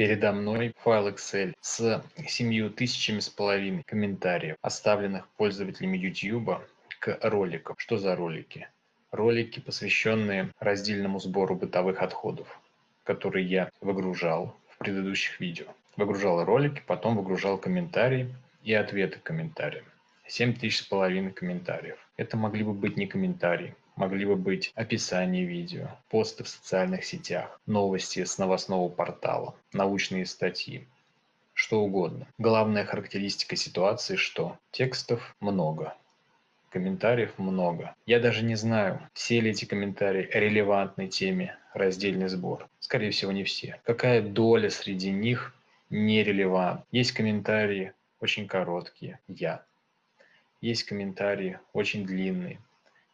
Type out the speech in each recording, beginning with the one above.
Передо мной файл Excel с семью тысячами с половиной комментариев, оставленных пользователями YouTube к роликам. Что за ролики? Ролики, посвященные раздельному сбору бытовых отходов, которые я выгружал в предыдущих видео. Выгружал ролики, потом выгружал комментарии и ответы комментариям. 7 тысяч с половиной комментариев. Это могли бы быть не комментарии, могли бы быть описание видео, посты в социальных сетях, новости с новостного портала, научные статьи, что угодно. Главная характеристика ситуации, что текстов много, комментариев много. Я даже не знаю, все ли эти комментарии релевантны теме раздельный сбор. Скорее всего, не все. Какая доля среди них нерелевантна? Есть комментарии очень короткие, я. Есть комментарии очень длинные,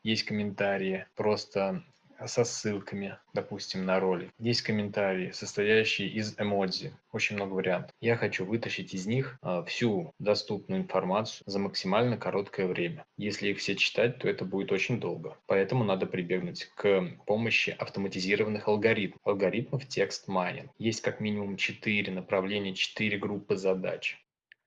есть комментарии просто со ссылками, допустим, на ролик. Есть комментарии, состоящие из эмодзи. Очень много вариантов. Я хочу вытащить из них а, всю доступную информацию за максимально короткое время. Если их все читать, то это будет очень долго. Поэтому надо прибегнуть к помощи автоматизированных алгоритмов. Алгоритмов текст майнинг. Есть как минимум 4 направления, 4 группы задач.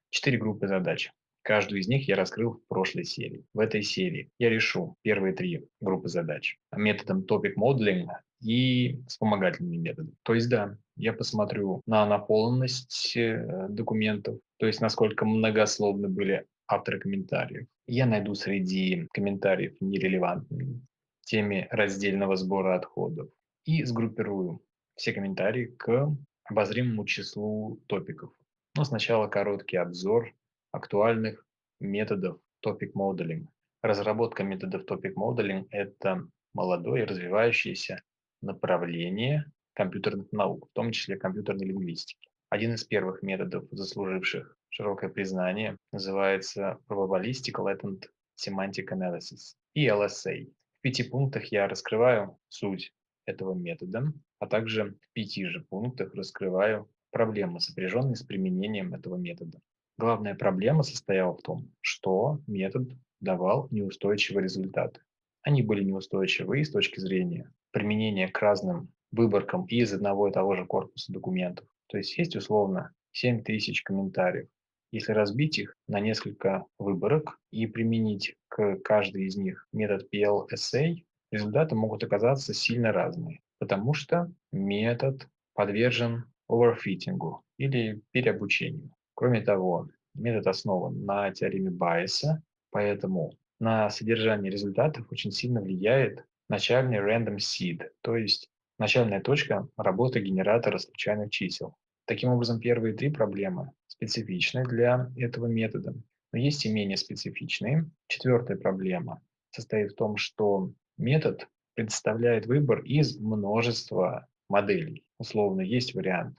4 группы задач. Каждую из них я раскрыл в прошлой серии. В этой серии я решу первые три группы задач методом Topic Modeling и вспомогательными методами. То есть, да, я посмотрю на наполненность э, документов, то есть насколько многословны были авторы комментариев. Я найду среди комментариев нерелевантные теме раздельного сбора отходов и сгруппирую все комментарии к обозримому числу топиков. Но сначала короткий обзор актуальных методов Topic Modeling. Разработка методов Topic Modeling – это молодое и развивающееся направление компьютерных наук, в том числе компьютерной лингвистики. Один из первых методов, заслуживших широкое признание, называется Probabilistic Latent Semantic Analysis, и LSA. В пяти пунктах я раскрываю суть этого метода, а также в пяти же пунктах раскрываю проблемы, сопряженные с применением этого метода. Главная проблема состояла в том, что метод давал неустойчивые результаты. Они были неустойчивы с точки зрения применения к разным выборкам из одного и того же корпуса документов. То есть есть условно 7000 комментариев. Если разбить их на несколько выборок и применить к каждой из них метод PLSA, результаты могут оказаться сильно разные, потому что метод подвержен оверфитингу или переобучению. Кроме того, метод основан на теореме Байеса, поэтому на содержание результатов очень сильно влияет начальный random seed, то есть начальная точка работы генератора случайных чисел. Таким образом, первые три проблемы специфичны для этого метода, но есть и менее специфичные. Четвертая проблема состоит в том, что метод предоставляет выбор из множества моделей. Условно, есть вариант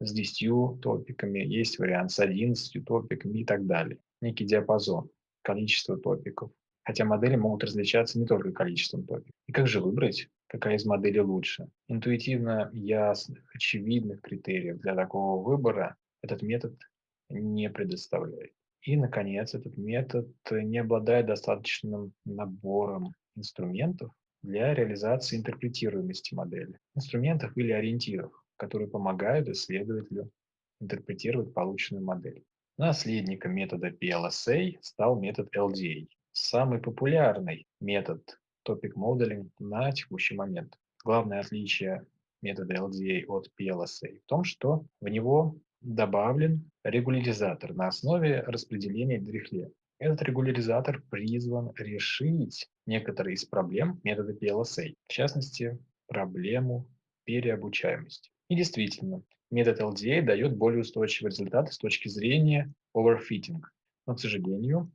с 10 топиками, есть вариант с 11 топиками и так далее. Некий диапазон количества топиков. Хотя модели могут различаться не только количеством топиков. И как же выбрать, какая из моделей лучше? Интуитивно ясных, очевидных критериев для такого выбора этот метод не предоставляет. И, наконец, этот метод не обладает достаточным набором инструментов для реализации интерпретируемости модели. Инструментов или ориентиров которые помогают исследователю интерпретировать полученную модель. Наследником метода PLSA стал метод LDA, самый популярный метод Topic Modeling на текущий момент. Главное отличие метода LDA от PLSA в том, что в него добавлен регуляризатор на основе распределения Дрихле. Этот регуляризатор призван решить некоторые из проблем метода PLSA, в частности, проблему переобучаемости. И действительно, метод LDA дает более устойчивые результаты с точки зрения overfitting. Но, к сожалению,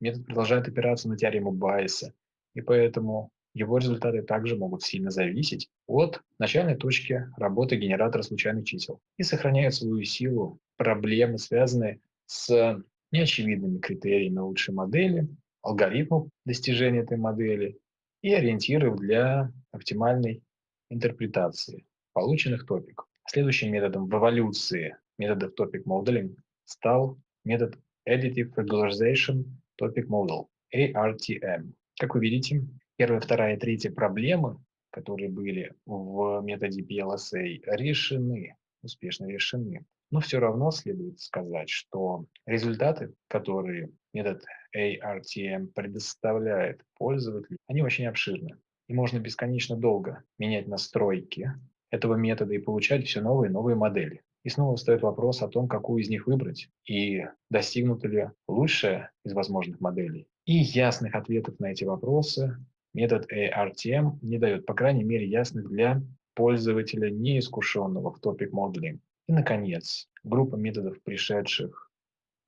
метод продолжает опираться на теорему Байеса, и поэтому его результаты также могут сильно зависеть от начальной точки работы генератора случайных чисел и сохраняют свою силу проблемы, связанные с неочевидными критериями лучшей модели, алгоритмов достижения этой модели и ориентиров для оптимальной интерпретации полученных топиков. Следующим методом в эволюции методов Topic Modeling стал метод Additive Regularization Topic Model, ARTM. Как вы видите, первая, вторая и третья проблемы, которые были в методе PLSA, решены успешно решены. Но все равно следует сказать, что результаты, которые метод ARTM предоставляет пользователю, они очень обширны. И можно бесконечно долго менять настройки этого метода и получать все новые и новые модели. И снова встает вопрос о том, какую из них выбрать и достигнута ли лучшая из возможных моделей. И ясных ответов на эти вопросы метод ARTM не дает, по крайней мере, ясных для пользователя, неискушенного в топик моделинг. И, наконец, группа методов, пришедших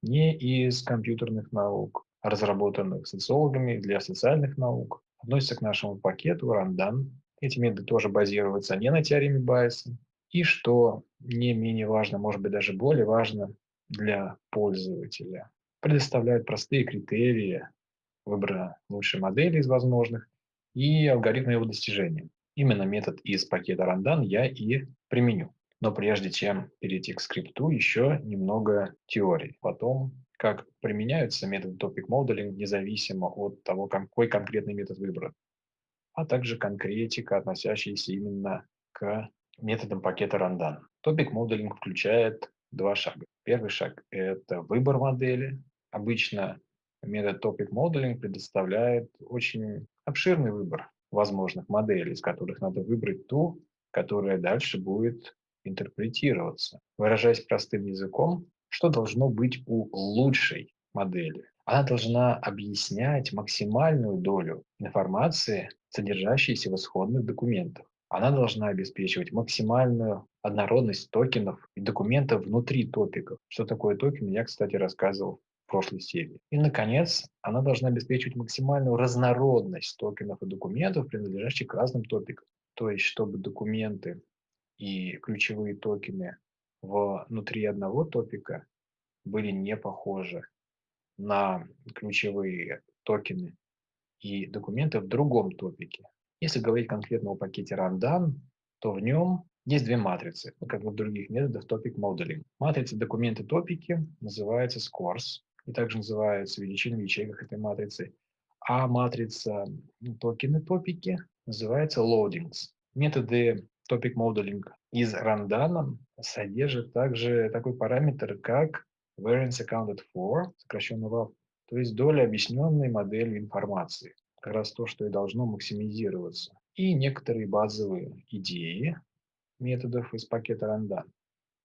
не из компьютерных наук, а разработанных социологами для социальных наук, относится к нашему пакету Randan. Эти методы тоже базируются не на теореме Байеса. И что не менее важно, может быть даже более важно для пользователя, предоставляют простые критерии выбора лучшей модели из возможных и алгоритмы его достижения. Именно метод из пакета Randan я и применю. Но прежде чем перейти к скрипту, еще немного теории о том, как применяются методы Topic Modeling независимо от того, какой конкретный метод выбран, а также конкретика, относящаяся именно к методам пакета Randan. Topic Modeling включает два шага. Первый шаг – это выбор модели. Обычно метод Topic Modeling предоставляет очень обширный выбор возможных моделей, из которых надо выбрать ту, которая дальше будет интерпретироваться. Выражаясь простым языком, что должно быть у лучшей модели? Она должна объяснять максимальную долю информации, содержащейся в исходных документах. Она должна обеспечивать максимальную однородность токенов и документов внутри топиков. Что такое токен, я, кстати, рассказывал в прошлой серии. И, наконец, она должна обеспечивать максимальную разнородность токенов и документов, принадлежащих к разным топикам. То есть, чтобы документы и ключевые токены внутри одного топика были не похожи на ключевые токены и документы в другом топике. Если говорить конкретно о пакете Rundown, то в нем есть две матрицы, как и в других методах Topic Modeling. Матрица документы топики называется Scores, и также называется величина в ячейках этой матрицы. А матрица токены топики называется Loadings. Методы Topic Modeling из Rundown содержит также такой параметр, как variance accounted for, сокращенно WAF, то есть доля объясненной модели информации. Как раз то, что и должно максимизироваться. И некоторые базовые идеи методов из пакета Rundown.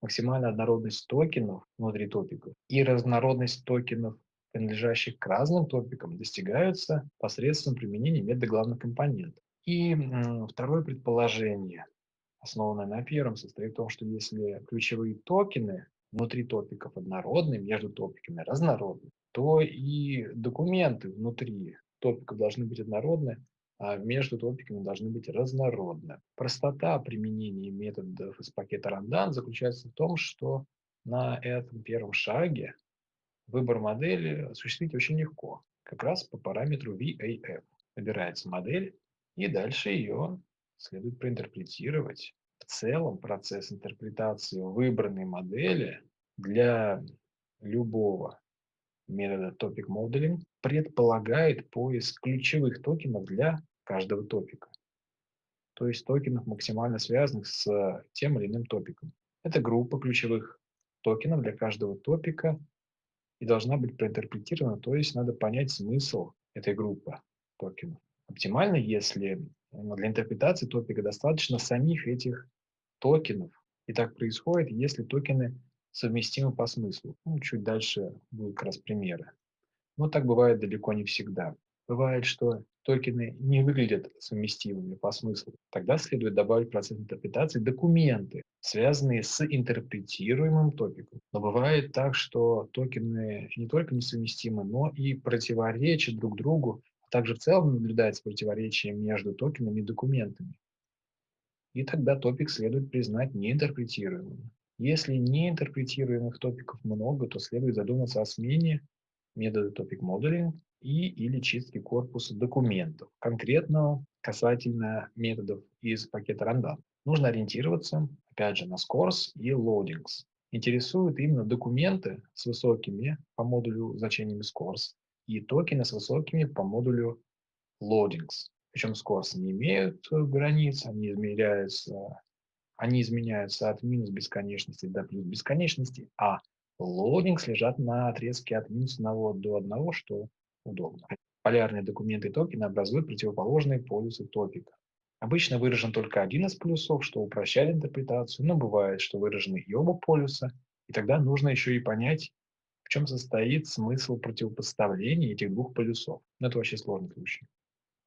Максимальная однородность токенов внутри топиков и разнородность токенов, принадлежащих к разным топикам, достигаются посредством применения метода главных компонентов. И второе предположение основанная на первом, состоит в том, что если ключевые токены внутри топиков однородны, между топиками разнородны, то и документы внутри топиков должны быть однородны, а между топиками должны быть разнородны. Простота применения методов из пакета Randan заключается в том, что на этом первом шаге выбор модели осуществить очень легко, как раз по параметру VAF. Выбирается модель, и дальше ее следует проинтерпретировать. В целом процесс интерпретации выбранной модели для любого метода Topic Modeling предполагает поиск ключевых токенов для каждого топика. То есть токенов, максимально связанных с тем или иным топиком. Это группа ключевых токенов для каждого топика и должна быть проинтерпретирована, то есть надо понять смысл этой группы токенов. Оптимально, если для интерпретации топика достаточно самих этих токенов. И так происходит, если токены совместимы по смыслу. Ну, чуть дальше будут как раз примеры. Но так бывает далеко не всегда. Бывает, что токены не выглядят совместимыми по смыслу. Тогда следует добавить в процесс интерпретации документы, связанные с интерпретируемым топиком. Но бывает так, что токены не только несовместимы, но и противоречат друг другу также в целом наблюдается противоречие между токенами и документами. И тогда топик следует признать неинтерпретируемым. Если неинтерпретируемых топиков много, то следует задуматься о смене метода топик modeling и или чистки корпуса документов, конкретно касательно методов из пакета Random. Нужно ориентироваться, опять же, на scores и loadings. Интересуют именно документы с высокими по модулю значениями scores и токены с высокими по модулю loadings. Причем scores не имеют границ, они измеряются они изменяются от минус бесконечности до плюс бесконечности, а логингс лежат на отрезке от минус 1 до 1, что удобно. Полярные документы токена образуют противоположные полюсы топика. Обычно выражен только один из полюсов, что упрощает интерпретацию, но бывает, что выражены и оба полюса, и тогда нужно еще и понять, в чем состоит смысл противопоставления этих двух полюсов. Но это вообще сложный случай.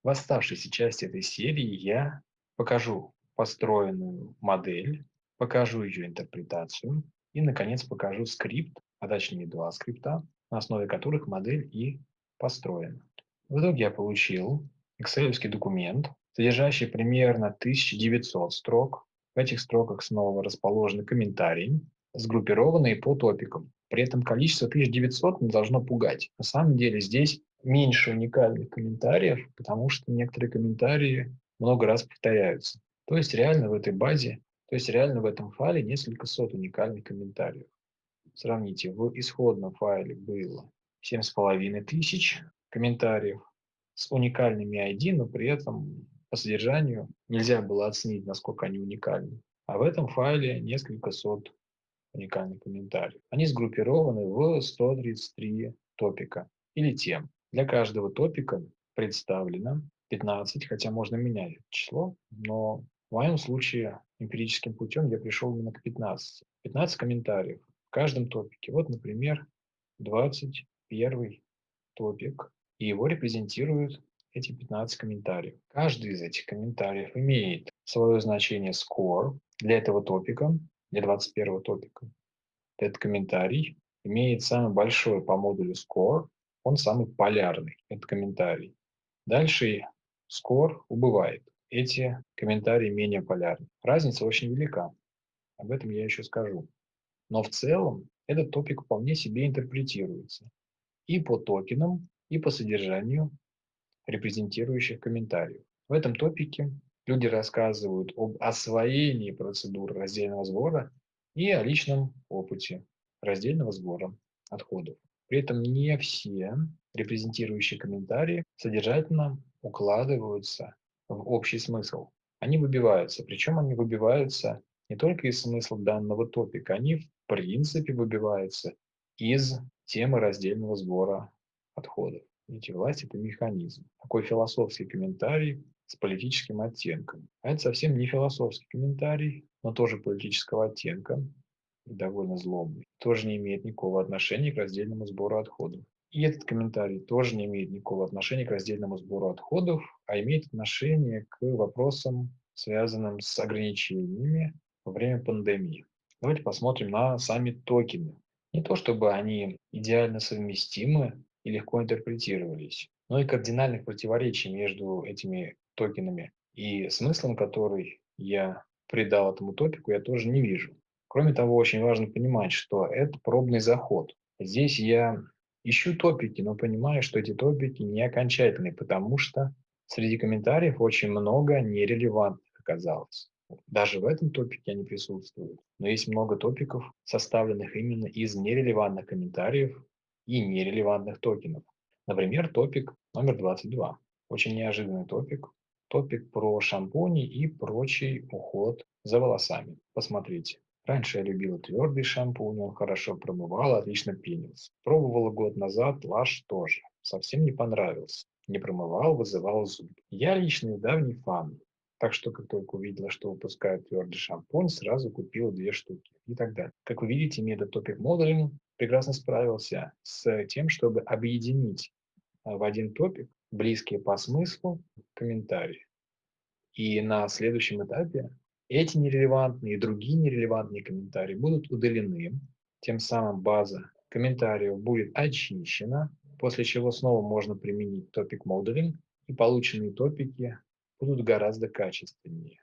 В оставшейся части этой серии я покажу построенную модель, покажу ее интерпретацию и, наконец, покажу скрипт, а точнее два скрипта, на основе которых модель и построена. В итоге я получил excel документ, содержащий примерно 1900 строк. В этих строках снова расположены комментарии, сгруппированные по топикам. При этом количество 1900 не должно пугать. На самом деле здесь меньше уникальных комментариев, потому что некоторые комментарии много раз повторяются. То есть реально в этой базе, то есть реально в этом файле несколько сот уникальных комментариев. Сравните, в исходном файле было 7,5 тысяч комментариев с уникальными ID, но при этом по содержанию нельзя было оценить, насколько они уникальны. А в этом файле несколько сот уникальных комментариев. Они сгруппированы в 133 топика или тем. Для каждого топика представлено 15, хотя можно менять это число, но в моем случае эмпирическим путем я пришел именно к 15. 15 комментариев в каждом топике. Вот, например, 21 топик, и его репрезентируют эти 15 комментариев. Каждый из этих комментариев имеет свое значение score для этого топика, для 21 топика. Этот комментарий имеет самый большой по модулю score, он самый полярный, этот комментарий. Дальше score убывает. Эти комментарии менее полярны. Разница очень велика. Об этом я еще скажу. Но в целом этот топик вполне себе интерпретируется и по токенам, и по содержанию репрезентирующих комментариев. В этом топике люди рассказывают об освоении процедуры раздельного сбора и о личном опыте раздельного сбора отходов. При этом не все репрезентирующие комментарии содержательно укладываются в общий смысл. Они выбиваются, причем они выбиваются не только из смысла данного топика, они в принципе выбиваются из темы раздельного сбора отходов. Видите, власть – это механизм. Такой философский комментарий с политическим оттенком. А это совсем не философский комментарий, но тоже политического оттенка, довольно злобный, тоже не имеет никакого отношения к раздельному сбору отходов. И этот комментарий тоже не имеет никакого отношения к раздельному сбору отходов, а имеет отношение к вопросам, связанным с ограничениями во время пандемии. Давайте посмотрим на сами токены. Не то чтобы они идеально совместимы и легко интерпретировались, но и кардинальных противоречий между этими токенами и смыслом, который я придал этому топику, я тоже не вижу. Кроме того, очень важно понимать, что это пробный заход. Здесь я ищу топики, но понимаю, что эти топики не окончательные, потому что среди комментариев очень много нерелевантных оказалось. Даже в этом топике они присутствуют. Но есть много топиков, составленных именно из нерелевантных комментариев и нерелевантных токенов. Например, топик номер 22. Очень неожиданный топик. Топик про шампуни и прочий уход за волосами. Посмотрите. Раньше я любила твердый шампунь, он хорошо промывал, отлично пенился. Пробовала год назад, лаш тоже. Совсем не понравился. Не промывал, вызывал зуб. Я личный давний фан. Так что, как только увидела, что выпускают твердый шампунь, сразу купила две штуки и так далее. Как вы видите, метод Topic Modeling прекрасно справился с тем, чтобы объединить а, в один топик близкие по смыслу комментарии. И на следующем этапе эти нерелевантные и другие нерелевантные комментарии будут удалены, тем самым база комментариев будет очищена, после чего снова можно применить топик modeling, и полученные топики будут гораздо качественнее.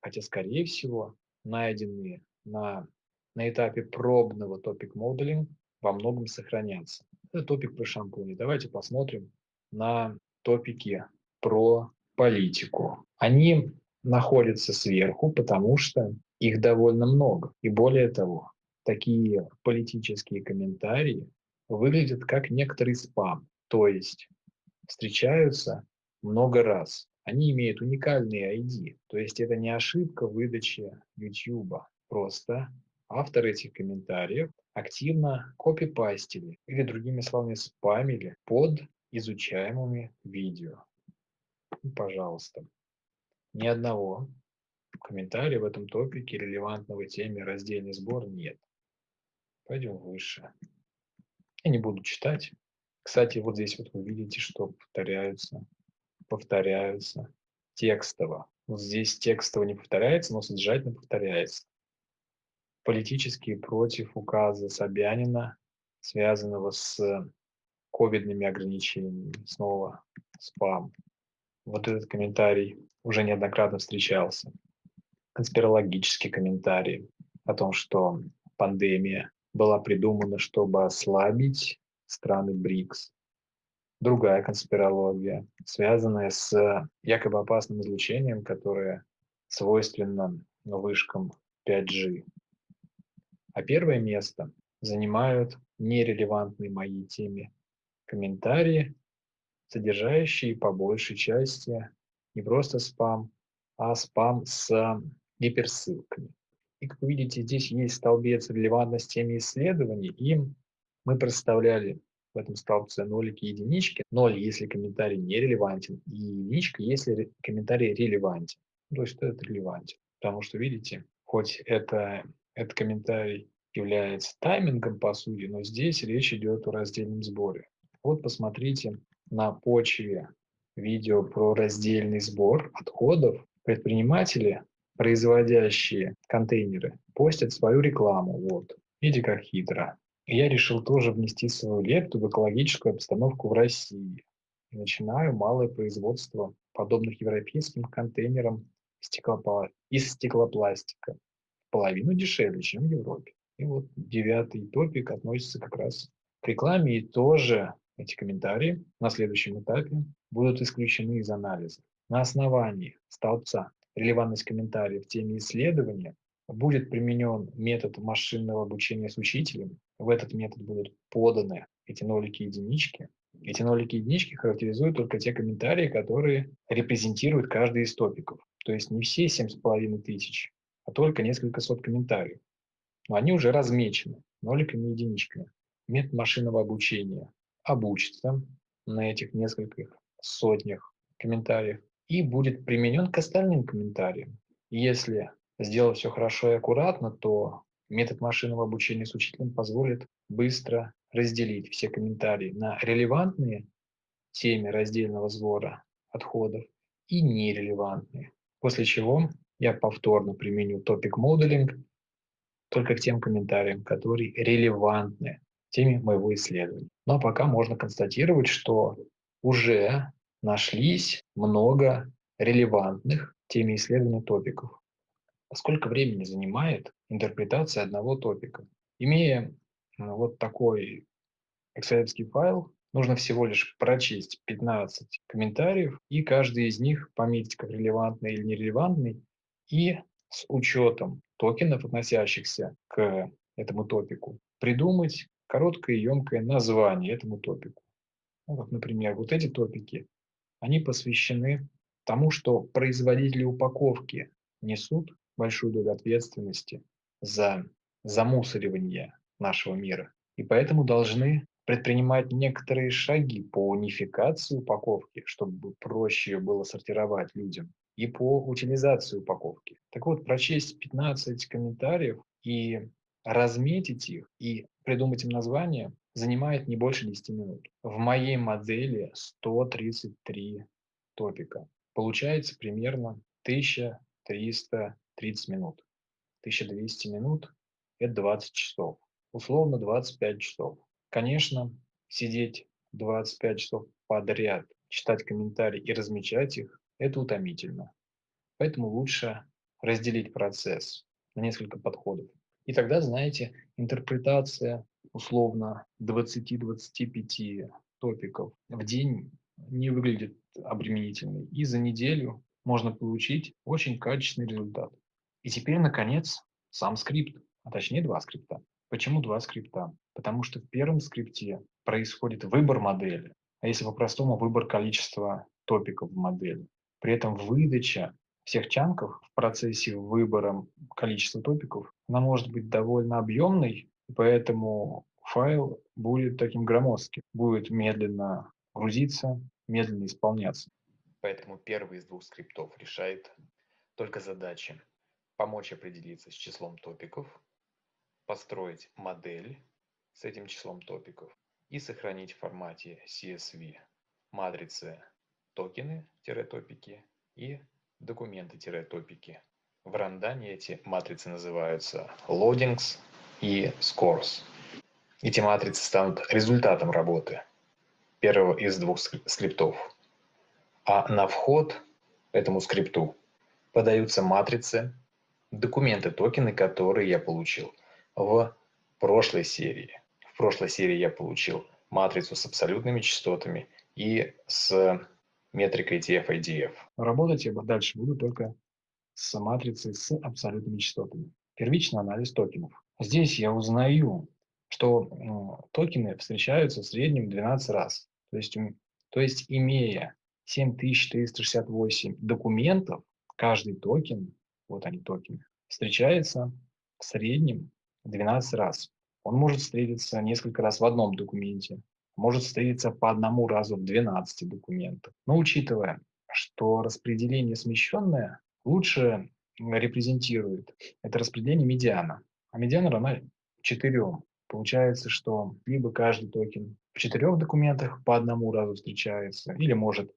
Хотя, скорее всего, найденные на, на этапе пробного топик modeling во многом сохранятся. Это топик про шампуни. Давайте посмотрим на топики про политику. Они находятся сверху, потому что их довольно много. И более того, такие политические комментарии выглядят как некоторый спам, то есть встречаются много раз. они имеют уникальный ID. То есть это не ошибка выдачи YouTube. Просто автор этих комментариев активно копипастили или, другими словами, спамили под изучаемыми видео. Пожалуйста, ни одного комментария в этом топике релевантного теме раздельный сбор нет. Пойдем выше. Я не буду читать. Кстати, вот здесь вот вы видите, что повторяются, повторяются текстово. Вот здесь текстово не повторяется, но содержательно повторяется. Политические против указа Собянина, связанного с ковидными ограничениями. Снова спам. Вот этот комментарий уже неоднократно встречался. Конспирологический комментарий о том, что пандемия была придумана, чтобы ослабить страны БРИКС. Другая конспирология, связанная с якобы опасным излучением, которое свойственно вышкам 5G. А первое место занимают нерелевантные моей теме комментарии, содержащие по большей части не просто спам, а спам с гиперссылками. И как вы видите, здесь есть столбец релевантности теме исследований, и мы представляли в этом столбце нолики и единички. Ноль, если комментарий не релевантен, и единичка, если комментарий релевантен. То есть что это релевантен? Потому что, видите, хоть это, этот комментарий является таймингом по сути, но здесь речь идет о раздельном сборе. Вот посмотрите на почве видео про раздельный сбор отходов. Предприниматели производящие контейнеры постят свою рекламу. Вот. Видите, как хитро. И я решил тоже внести свою лепту в экологическую обстановку в России. И начинаю малое производство подобных европейским контейнерам из стеклопластика. Половину дешевле, чем в Европе. И вот девятый топик относится как раз к рекламе. И тоже эти комментарии на следующем этапе будут исключены из анализа. На основании столбца релевантность комментариев в теме исследования, будет применен метод машинного обучения с учителем. В этот метод будут поданы эти нолики и единички. Эти нолики и единички характеризуют только те комментарии, которые репрезентируют каждый из топиков. То есть не все семь с половиной тысяч, а только несколько сот комментариев. Но они уже размечены ноликами и единичками. Метод машинного обучения обучится на этих нескольких сотнях комментариев и будет применен к остальным комментариям. Если сделать все хорошо и аккуратно, то метод машинного обучения с учителем позволит быстро разделить все комментарии на релевантные теме раздельного сбора отходов и нерелевантные. После чего я повторно применю топик моделинг только к тем комментариям, которые релевантны теме моего исследования. Но пока можно констатировать, что уже нашлись много релевантных теме исследования топиков. А сколько времени занимает интерпретация одного топика? Имея э, вот такой excel файл, нужно всего лишь прочесть 15 комментариев и каждый из них пометить как релевантный или нерелевантный и с учетом токенов, относящихся к этому топику, придумать короткое и емкое название этому топику. Ну, вот, например, вот эти топики они посвящены тому, что производители упаковки несут большую долю ответственности за замусоривание нашего мира. И поэтому должны предпринимать некоторые шаги по унификации упаковки, чтобы проще было сортировать людям, и по утилизации упаковки. Так вот, прочесть 15 комментариев и разметить их, и придумать им название занимает не больше 10 минут. В моей модели 133 топика. Получается примерно 1330 минут. 1200 минут – это 20 часов. Условно 25 часов. Конечно, сидеть 25 часов подряд, читать комментарии и размечать их – это утомительно. Поэтому лучше разделить процесс на несколько подходов. И тогда, знаете, интерпретация условно 20-25 топиков в день не выглядит обременительной. И за неделю можно получить очень качественный результат. И теперь, наконец, сам скрипт, а точнее два скрипта. Почему два скрипта? Потому что в первом скрипте происходит выбор модели, а если по-простому, выбор количества топиков в модели. При этом выдача всех чанков в процессе выбора количества топиков, она может быть довольно объемной, поэтому файл будет таким громоздким, будет медленно грузиться, медленно исполняться. Поэтому первый из двух скриптов решает только задачи помочь определиться с числом топиков, построить модель с этим числом топиков и сохранить в формате CSV матрицы токены-топики и документы-топики. В рандане эти матрицы называются loadings и scores. Эти матрицы станут результатом работы первого из двух скриптов. А на вход этому скрипту подаются матрицы, документы, токены, которые я получил в прошлой серии. В прошлой серии я получил матрицу с абсолютными частотами и с метрикой TF-IDF. Работать я дальше буду только с матрицей с абсолютными частотами. Первичный анализ токенов. Здесь я узнаю, что токены встречаются в среднем 12 раз. То есть, то есть имея 7368 документов, каждый токен, вот они токены, встречается в среднем 12 раз. Он может встретиться несколько раз в одном документе, может встретиться по одному разу в 12 документах. Но учитывая, что распределение смещенное лучше репрезентирует это распределение медиана. А медиана равна 4. Получается, что либо каждый токен в четырех документах по одному разу встречается, или может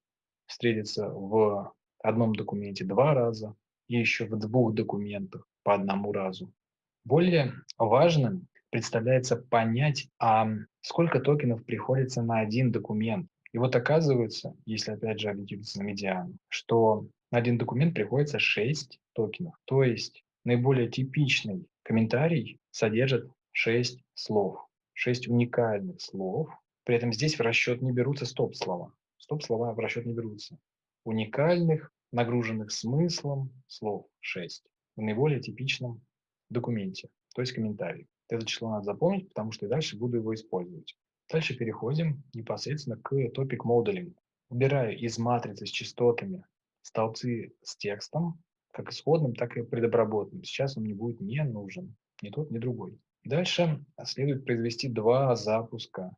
встретиться в одном документе два раза, и еще в двух документах по одному разу. Более важным представляется понять, а сколько токенов приходится на один документ. И вот оказывается, если опять же ориентироваться на медиану, что на один документ приходится 6 токенов. То есть наиболее типичный комментарий содержит 6 слов, 6 уникальных слов. При этом здесь в расчет не берутся стоп-слова. Стоп-слова в расчет не берутся. Уникальных, нагруженных смыслом слов 6 в наиболее типичном документе, то есть комментарий. Это число надо запомнить, потому что я дальше буду его использовать. Дальше переходим непосредственно к topic modeling. Убираю из матрицы с частотами столбцы с текстом, как исходным, так и предобработанным. Сейчас он мне будет не нужен, ни тот, ни другой. Дальше следует произвести два запуска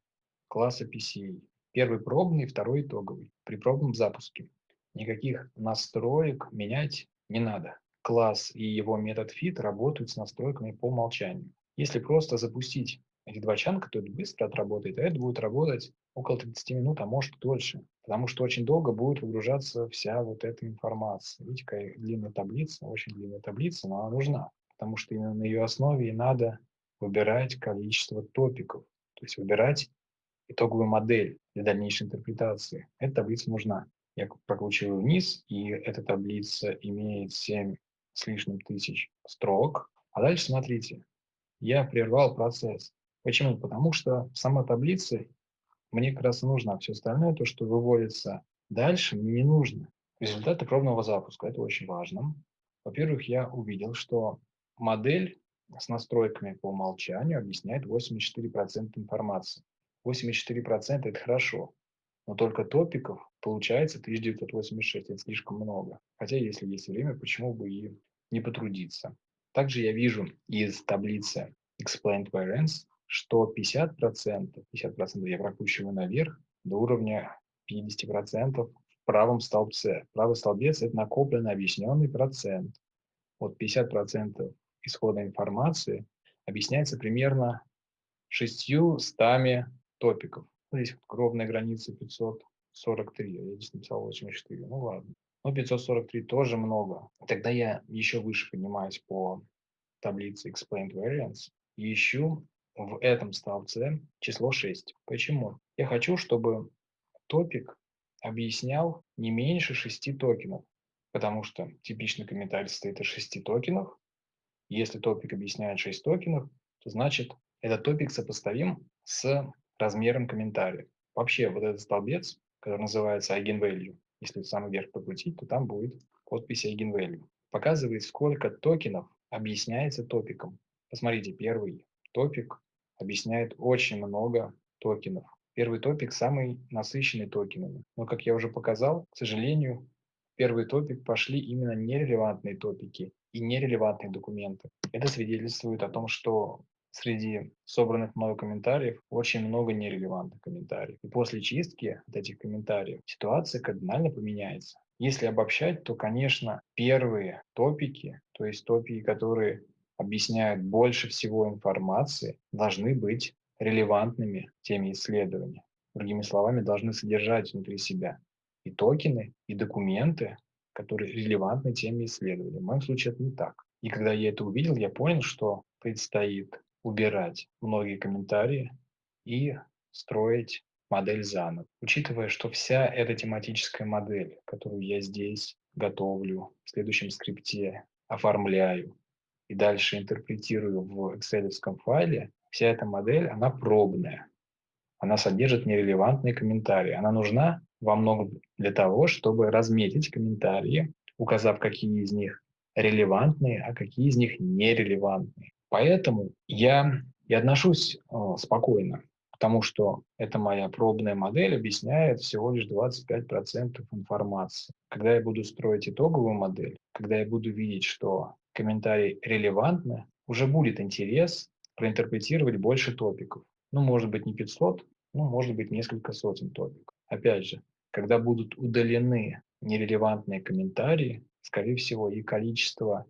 класса PCA. Первый пробный, второй итоговый. При пробном запуске никаких настроек менять не надо. Класс и его метод fit работают с настройками по умолчанию. Если просто запустить эти два чанка, то это быстро отработает, а это будет работать около 30 минут, а может дольше, потому что очень долго будет выгружаться вся вот эта информация. Видите, какая длинная таблица, очень длинная таблица, но она нужна, потому что именно на ее основе и надо выбирать количество топиков, то есть выбирать итоговую модель для дальнейшей интерпретации. Эта таблица нужна. Я прокручиваю вниз, и эта таблица имеет 7 с лишним тысяч строк. А дальше смотрите, я прервал процесс. Почему? Потому что сама таблица мне как раз и а все остальное, то, что выводится дальше, мне не нужно. Результаты пробного запуска, это очень важно. Во-первых, я увидел, что модель с настройками по умолчанию объясняет 84% информации. 84% это хорошо, но только топиков получается 1986, это слишком много. Хотя, если есть время, почему бы и не потрудиться. Также я вижу из таблицы Explained Variance, что 50%, 50% я прокручиваю наверх до уровня 50% в правом столбце. Правый столбец – это накопленный объясненный процент. Вот 50% исходной информации объясняется примерно 600 топиков. Здесь ровная граница 543, я здесь написал 84, ну ладно. Но 543 тоже много. Тогда я еще выше поднимаюсь по таблице Explained Variance и ищу в этом столбце число 6. Почему? Я хочу, чтобы топик объяснял не меньше 6 токенов, потому что типичный комментарий состоит из 6 токенов. Если топик объясняет 6 токенов, то значит этот топик сопоставим с размером комментария. Вообще вот этот столбец, который называется eigenvalue, если в самый верх покрутить, то там будет подпись eigenvalue. Показывает, сколько токенов объясняется топиком. Посмотрите, первый топик объясняет очень много токенов. Первый топик самый насыщенный токенами. Но, как я уже показал, к сожалению, первый топик пошли именно нерелевантные топики и нерелевантные документы. Это свидетельствует о том, что среди собранных мной комментариев очень много нерелевантных комментариев. И после чистки от этих комментариев ситуация кардинально поменяется. Если обобщать, то, конечно, первые топики, то есть топики, которые объясняют больше всего информации, должны быть релевантными теме исследования. Другими словами, должны содержать внутри себя и токены, и документы, которые релевантны теме исследования. В моем случае это не так. И когда я это увидел, я понял, что предстоит убирать многие комментарии и строить модель заново. Учитывая, что вся эта тематическая модель, которую я здесь готовлю, в следующем скрипте оформляю и дальше интерпретирую в excel файле, вся эта модель, она пробная. Она содержит нерелевантные комментарии. Она нужна во многом для того, чтобы разметить комментарии, указав, какие из них релевантные, а какие из них нерелевантные. Поэтому я и отношусь э, спокойно к тому, что эта моя пробная модель объясняет всего лишь 25% информации. Когда я буду строить итоговую модель, когда я буду видеть, что комментарии релевантны, уже будет интерес проинтерпретировать больше топиков. Ну, может быть, не 500, ну, может быть, несколько сотен топиков. Опять же, когда будут удалены нерелевантные комментарии, скорее всего, и количество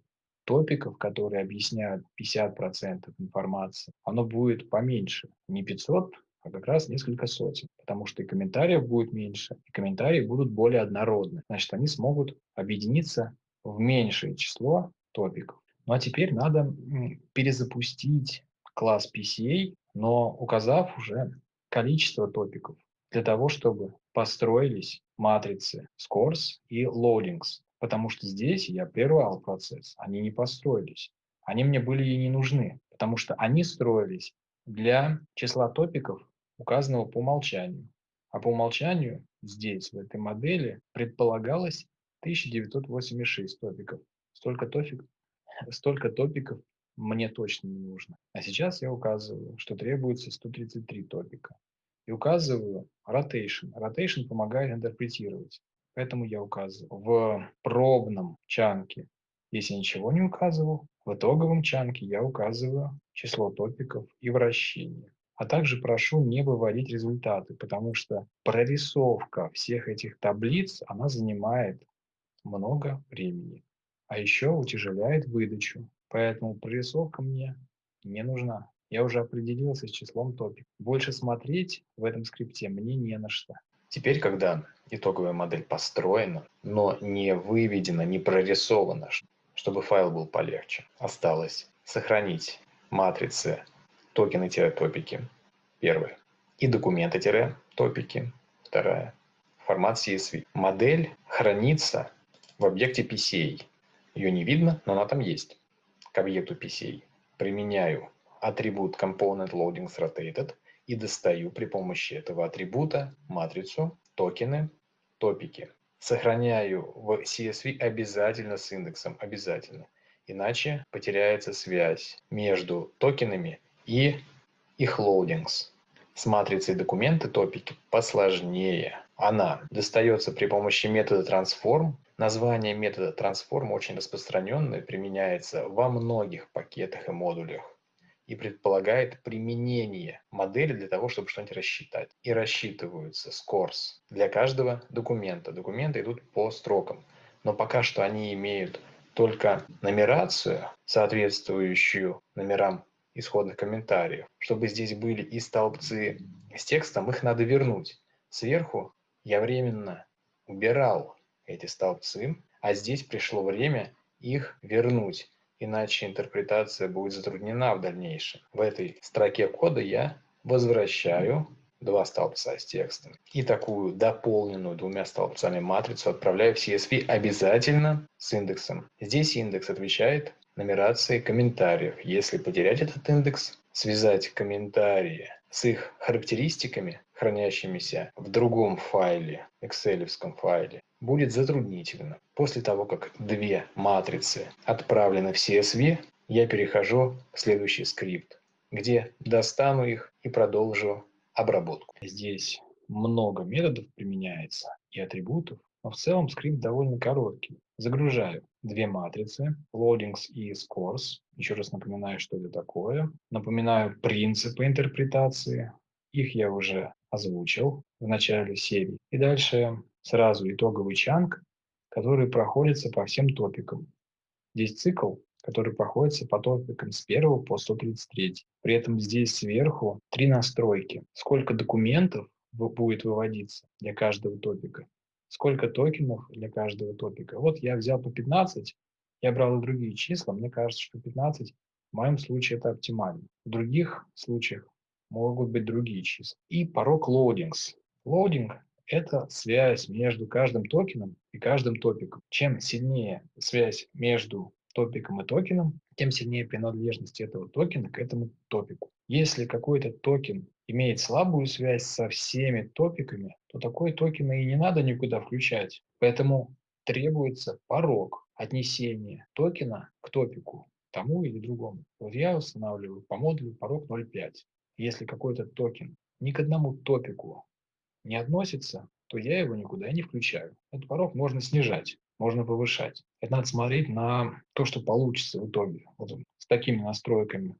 топиков, которые объясняют 50% информации, оно будет поменьше. Не 500, а как раз несколько сотен. Потому что и комментариев будет меньше, и комментарии будут более однородны. Значит, они смогут объединиться в меньшее число топиков. Ну а теперь надо перезапустить класс PCA, но указав уже количество топиков для того, чтобы построились матрицы scores и loadings потому что здесь я прервал процесс, они не построились. Они мне были и не нужны, потому что они строились для числа топиков, указанного по умолчанию. А по умолчанию здесь, в этой модели, предполагалось 1986 топиков. Столько, топик, столько топиков мне точно не нужно. А сейчас я указываю, что требуется 133 топика. И указываю rotation. Rotation помогает интерпретировать. Поэтому я указываю в пробном чанке, если ничего не указывал, в итоговом чанке я указываю число топиков и вращение. А также прошу не выводить результаты, потому что прорисовка всех этих таблиц, она занимает много времени. А еще утяжеляет выдачу. Поэтому прорисовка мне не нужна. Я уже определился с числом топиков. Больше смотреть в этом скрипте мне не на что. Теперь, когда итоговая модель построена, но не выведена, не прорисована, чтобы файл был полегче, осталось сохранить матрицы токены-топики, первое, и документы-топики, вторая, формат CSV. Модель хранится в объекте PCA. Ее не видно, но она там есть. К объекту PCA применяю атрибут Component Loadings Rotated – и достаю при помощи этого атрибута матрицу, токены, топики. Сохраняю в CSV обязательно с индексом, обязательно. Иначе потеряется связь между токенами и их loadings. С матрицей документы топики посложнее. Она достается при помощи метода transform. Название метода transform очень распространенное, применяется во многих пакетах и модулях и предполагает применение модели для того, чтобы что-нибудь рассчитать. И рассчитываются scores для каждого документа. Документы идут по строкам. Но пока что они имеют только нумерацию, соответствующую номерам исходных комментариев. Чтобы здесь были и столбцы с текстом, их надо вернуть. Сверху я временно убирал эти столбцы, а здесь пришло время их вернуть иначе интерпретация будет затруднена в дальнейшем. В этой строке кода я возвращаю два столбца с текстом. И такую дополненную двумя столбцами матрицу отправляю в CSV обязательно с индексом. Здесь индекс отвечает нумерации комментариев. Если потерять этот индекс, связать комментарии с их характеристиками, хранящимися в другом файле, excel файле, будет затруднительно. После того, как две матрицы отправлены в CSV, я перехожу в следующий скрипт, где достану их и продолжу обработку. Здесь много методов применяется и атрибутов. но в целом скрипт довольно короткий. Загружаю две матрицы, loadings и scores. Еще раз напоминаю, что это такое. Напоминаю принципы интерпретации. Их я уже озвучил в начале серии. И дальше сразу итоговый чанк, который проходится по всем топикам. Здесь цикл, который проходится по топикам с 1 по 133. При этом здесь сверху три настройки. Сколько документов будет выводиться для каждого топика, сколько токенов для каждого топика. Вот я взял по 15, я брал и другие числа, мне кажется, что 15 в моем случае это оптимально. В других случаях могут быть другие числа. И порог loadings. Loading – это связь между каждым токеном и каждым топиком. Чем сильнее связь между топиком и токеном, тем сильнее принадлежность этого токена к этому топику. Если какой-то токен имеет слабую связь со всеми топиками, то такой токен и не надо никуда включать. Поэтому требуется порог отнесения токена к топику, тому или другому. Вот я устанавливаю по модулю порог 0.5. Если какой-то токен ни к одному топику не относится, то я его никуда не включаю. Этот порог можно снижать, можно повышать. Это надо смотреть на то, что получится в итоге. Вот с такими настройками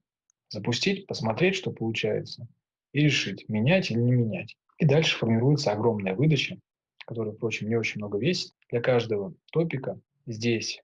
запустить, посмотреть, что получается, и решить, менять или не менять. И дальше формируется огромная выдача, которая, впрочем, не очень много весит. Для каждого топика здесь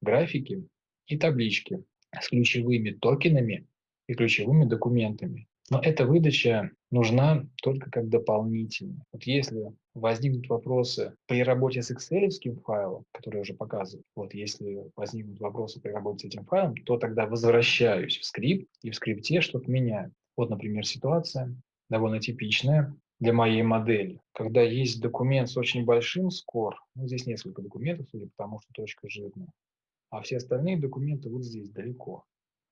графики и таблички с ключевыми токенами и ключевыми документами. Но эта выдача нужна только как дополнительная. Вот если возникнут вопросы при работе с Excel файлом, который я уже показывал, вот если возникнут вопросы при работе с этим файлом, то тогда возвращаюсь в скрипт и в скрипте что-то меняю. Вот, например, ситуация довольно типичная для моей модели, когда есть документ с очень большим скор, ну, здесь несколько документов, судя по тому, что точка жирная, а все остальные документы вот здесь, далеко.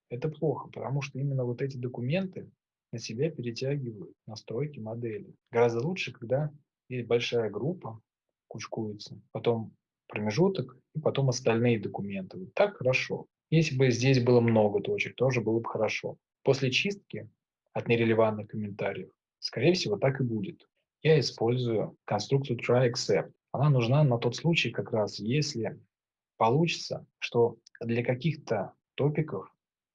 Это плохо, потому что именно вот эти документы на себя перетягивают настройки модели. Гораздо лучше, когда есть большая группа, кучкуется, потом промежуток и потом остальные документы. Вот так хорошо. Если бы здесь было много точек, тоже было бы хорошо. После чистки от нерелевантных комментариев, скорее всего, так и будет. Я использую конструкцию try-except. Она нужна на тот случай, как раз если получится, что для каких-то топиков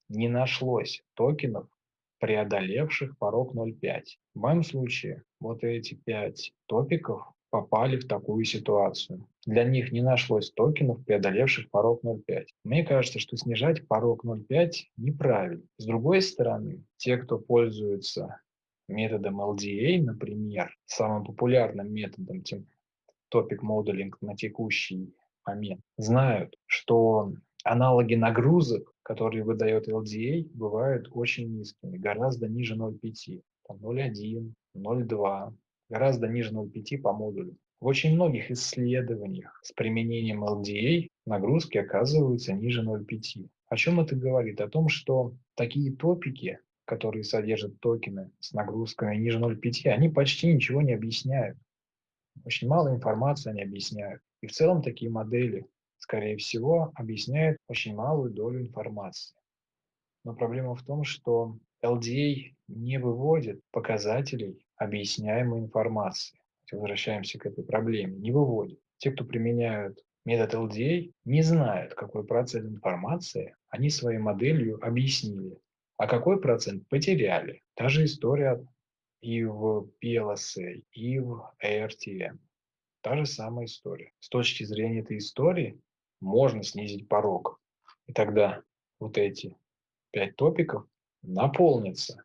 не нашлось токенов, преодолевших порог 0.5. В моем случае вот эти пять топиков попали в такую ситуацию. Для них не нашлось токенов, преодолевших порог 0.5. Мне кажется, что снижать порог 0.5 неправильно. С другой стороны, те, кто пользуется методом LDA, например, самым популярным методом топик моделинг на текущий момент, знают, что аналоги нагрузок, которые выдает LDA, бывают очень низкими, гораздо ниже 0.5, 0.1, 0.2, гораздо ниже 0.5 по модулю. В очень многих исследованиях с применением LDA нагрузки оказываются ниже 0.5. О чем это говорит? О том, что такие топики, которые содержат токены с нагрузками ниже 0.5, они почти ничего не объясняют. Очень мало информации они объясняют. И в целом такие модели скорее всего, объясняет очень малую долю информации. Но проблема в том, что LDA не выводит показателей объясняемой информации. Возвращаемся к этой проблеме. Не выводит. Те, кто применяют метод LDA, не знают, какой процент информации они своей моделью объяснили, а какой процент потеряли. Та же история и в PLSA, и в ARTM. Та же самая история. С точки зрения этой истории, можно снизить порог. И тогда вот эти пять топиков наполнятся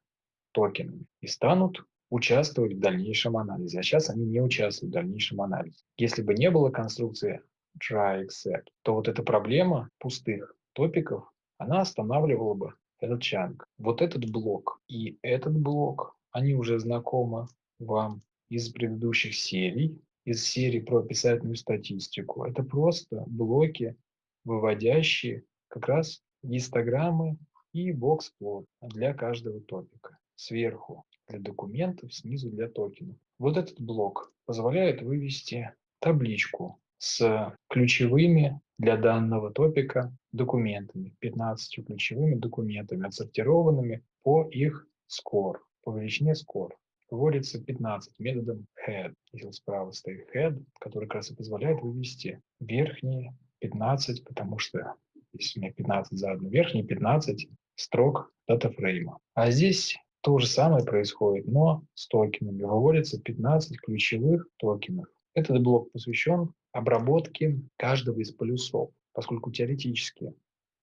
токенами и станут участвовать в дальнейшем анализе. А сейчас они не участвуют в дальнейшем анализе. Если бы не было конструкции try except, то вот эта проблема пустых топиков, она останавливала бы этот чанг. Вот этот блок и этот блок, они уже знакомы вам из предыдущих серий из серии про описательную статистику. Это просто блоки, выводящие как раз гистограммы и бокс-плот для каждого топика. Сверху для документов, снизу для токенов. Вот этот блок позволяет вывести табличку с ключевыми для данного топика документами, 15 ключевыми документами, отсортированными по их скор, по величине скор. Выводится 15 методом head. Если справа стоит head, который как раз и позволяет вывести верхние 15, потому что здесь у меня 15 задано, верхние 15 строк датафрейма. А здесь то же самое происходит, но с токенами. Выводится 15 ключевых токенов. Этот блок посвящен обработке каждого из полюсов, поскольку теоретически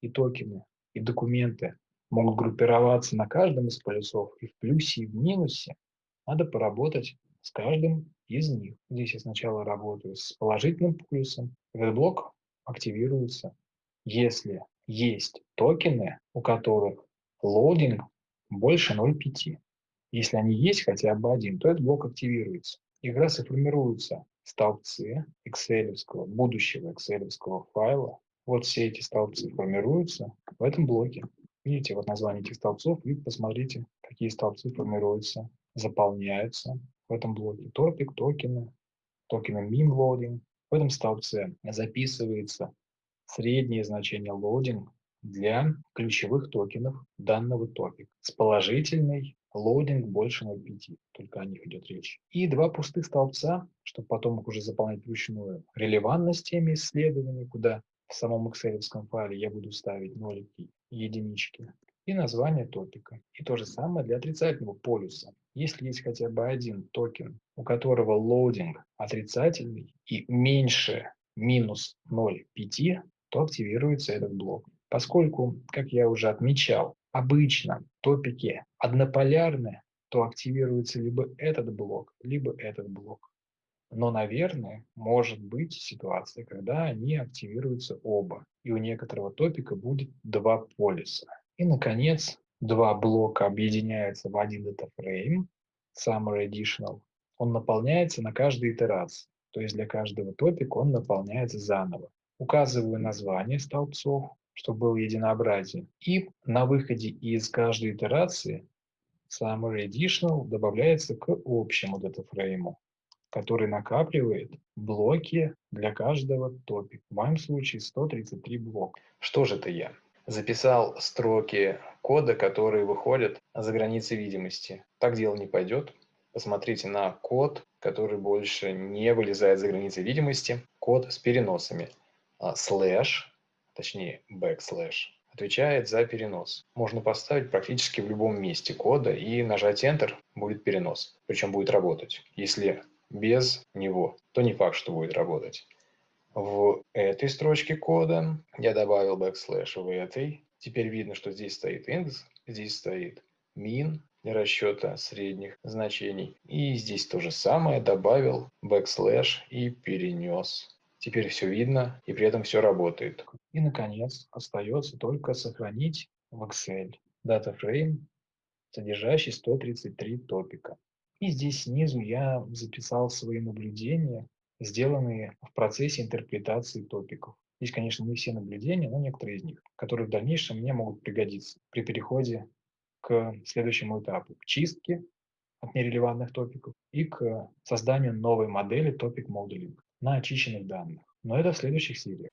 и токены, и документы могут группироваться на каждом из полюсов и в плюсе, и в минусе, надо поработать с каждым из них. Здесь я сначала работаю с положительным полюсом. Этот блок активируется, если есть токены, у которых loading больше 0,5. Если они есть хотя бы один, то этот блок активируется. И как раз и формируются столбцы Excel, будущего Excel файла. Вот все эти столбцы формируются в этом блоке. Видите, вот название этих столбцов, и посмотрите, какие столбцы формируются, заполняются в этом блоке. Topic, tokens, tokens mean loading. В этом столбце записывается среднее значение loading для ключевых токенов данного топика с положительной loading больше 0,5, только о них идет речь. И два пустых столбца, чтобы потом их уже заполнять вручную, релевантность теме исследования, куда в самом Excel файле я буду ставить нолики единички, и название топика. И то же самое для отрицательного полюса. Если есть хотя бы один токен, у которого loading отрицательный и меньше минус 0,5, то активируется этот блок. Поскольку, как я уже отмечал, обычно топики однополярны, то активируется либо этот блок, либо этот блок. Но, наверное, может быть ситуация, когда они активируются оба, и у некоторого топика будет два полюса. И, наконец, два блока объединяются в один датафрейм, Summary Additional. Он наполняется на каждой итерации, то есть для каждого топика он наполняется заново. Указываю название столбцов, чтобы было единообразие. И на выходе из каждой итерации Summary Additional добавляется к общему датафрейму, который накапливает блоки для каждого топика. В моем случае 133 блока. Что же это я? Записал строки кода, которые выходят за границы видимости. Так дело не пойдет. Посмотрите на код, который больше не вылезает за границы видимости. Код с переносами. А, слэш точнее backslash, отвечает за перенос. Можно поставить практически в любом месте кода и нажать Enter, будет перенос. Причем будет работать. Если без него, то не факт, что будет работать. В этой строчке кода я добавил backslash в этой. Теперь видно, что здесь стоит индекс, здесь стоит min для расчета средних значений. И здесь то же самое добавил backslash и перенес. Теперь все видно, и при этом все работает. И, наконец, остается только сохранить в Excel DataFrame, содержащий 133 топика. И здесь снизу я записал свои наблюдения, сделанные в процессе интерпретации топиков. Здесь, конечно, не все наблюдения, но некоторые из них, которые в дальнейшем мне могут пригодиться при переходе к следующему этапу, к чистке от нерелевантных топиков и к созданию новой модели Topic Modeling на очищенных данных. Но это в следующих сериях.